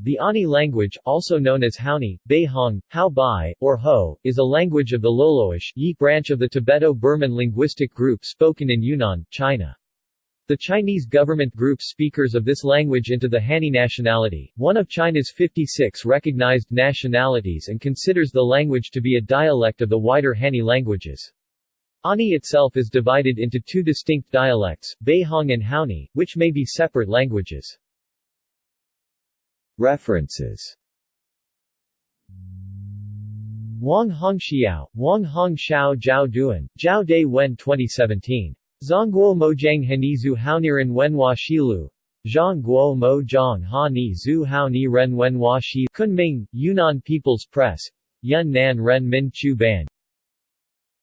The Ani language, also known as Haoni, Baihong, Hao Bai, or Ho, is a language of the Loloish Yi branch of the Tibeto-Burman linguistic group spoken in Yunnan, China. The Chinese government groups speakers of this language into the Hani nationality, one of China's 56 recognized nationalities and considers the language to be a dialect of the wider Hani languages. Ani itself is divided into two distinct dialects, Baihong and Haoni, which may be separate languages. References Wang Hongxiao, Wang Hong Xiao Zhao Duan, Zhao De Wen 2017. Zhongguo Mojiang Hanizu Haoniren Wenhua Shilu. Mo Zhong Ha Ni Zhu Wenhua Shi Kunming, Yunnan People's Press. Yun Nan Ren Min Chu Ban.